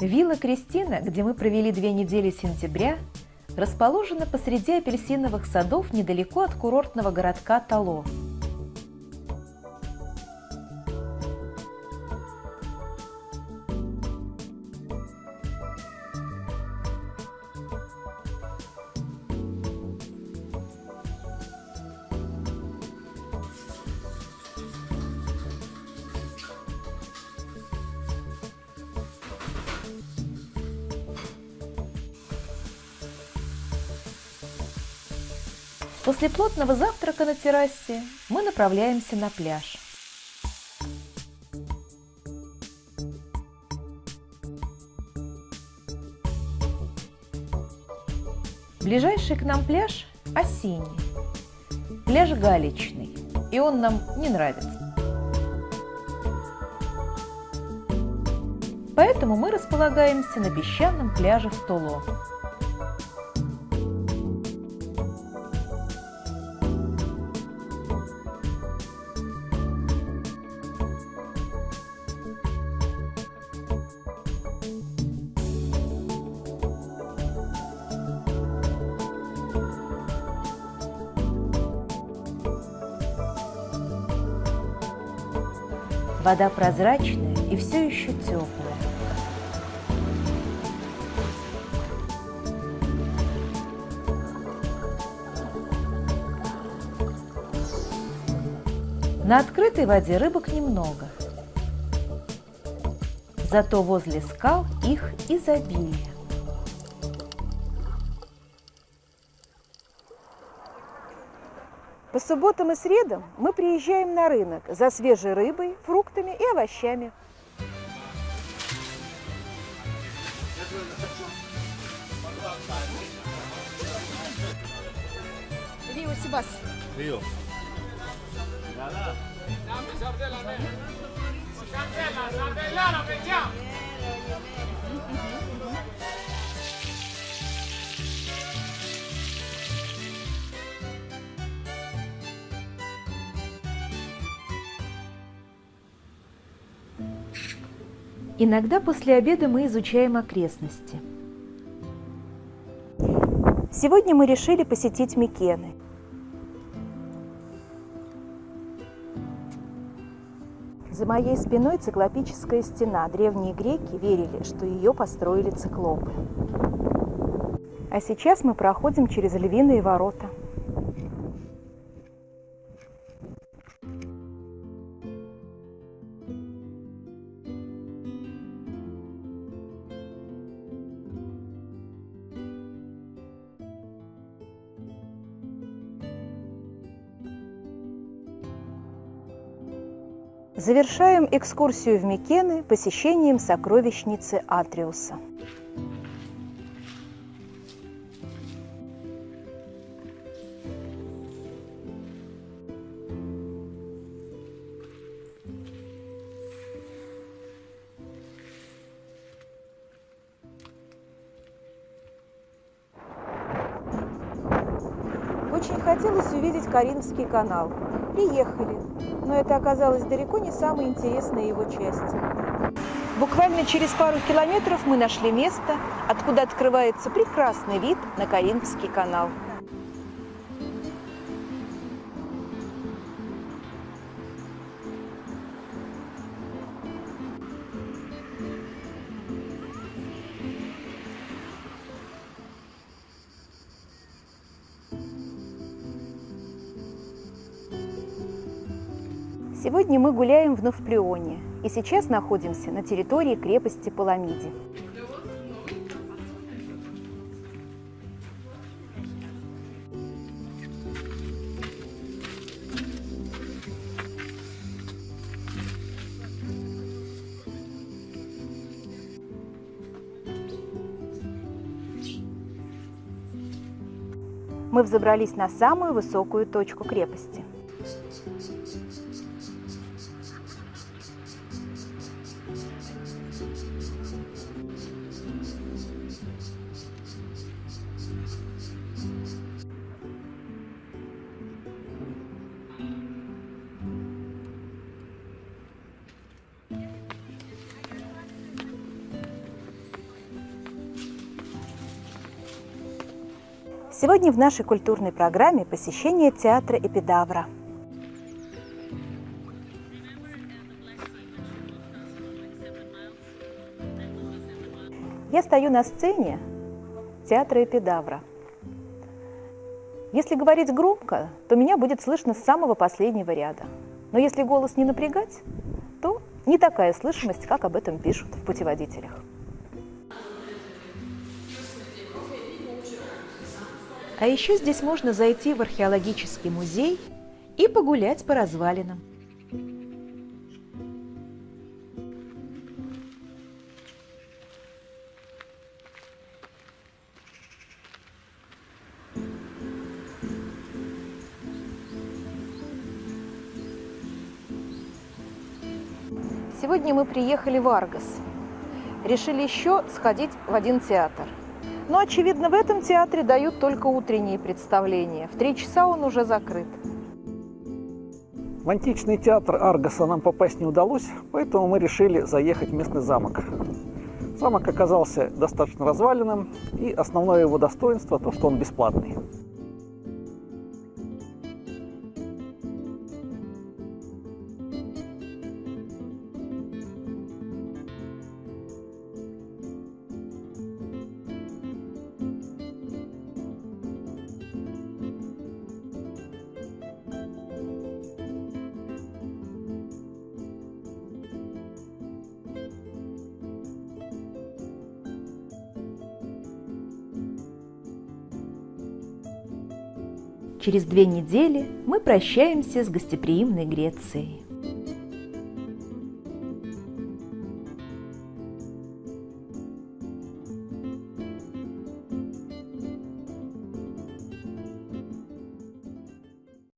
Вилла Кристина, где мы провели две недели сентября, расположена посреди апельсиновых садов недалеко от курортного городка Тало. После плотного завтрака на террасе мы направляемся на пляж. Ближайший к нам пляж – осенний. Пляж галечный, и он нам не нравится. Поэтому мы располагаемся на песчаном пляже в Толо. Вода прозрачная и все еще теплая. На открытой воде рыбок немного. Зато возле скал их изобилие. По субботам и средам мы приезжаем на рынок за свежей рыбой, фруктами и овощами. Рио Сибас. Río. Иногда после обеда мы изучаем окрестности. Сегодня мы решили посетить Микены. За моей спиной циклопическая стена. Древние греки верили, что ее построили циклопы. А сейчас мы проходим через львиные ворота. Завершаем экскурсию в Микены посещением сокровищницы Атриуса. Очень хотелось увидеть Каринский канал. Приехали, но это оказалось далеко не самой интересной его частью. Буквально через пару километров мы нашли место, откуда открывается прекрасный вид на Каринский канал. Сегодня мы гуляем в Новплеоне и сейчас находимся на территории крепости Паламиди. Мы взобрались на самую высокую точку крепости. Сегодня в нашей культурной программе посещение театра Эпидавра. Я стою на сцене театра Эпидавра. Если говорить громко, то меня будет слышно с самого последнего ряда. Но если голос не напрягать, то не такая слышимость, как об этом пишут в путеводителях. А еще здесь можно зайти в археологический музей и погулять по развалинам. Сегодня мы приехали в Аргос. Решили еще сходить в один театр. Но, очевидно, в этом театре дают только утренние представления. В три часа он уже закрыт. В античный театр Аргоса нам попасть не удалось, поэтому мы решили заехать в местный замок. Замок оказался достаточно разваленным, и основное его достоинство – то, что он бесплатный. Через две недели мы прощаемся с гостеприимной Грецией.